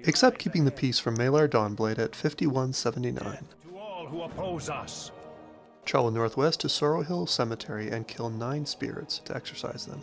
Except keeping the peace from Mehlar Dawnblade at 5179. To all who oppose us. Travel northwest to Sorrow Hill Cemetery and kill nine spirits to exorcise them.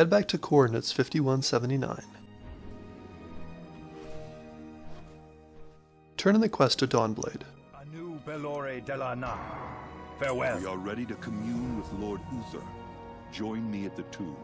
Head back to coordinates 5179. Turn in the quest to Dawnblade. Anu Belore Delana. Farewell. We are ready to commune with Lord Uther. Join me at the tomb.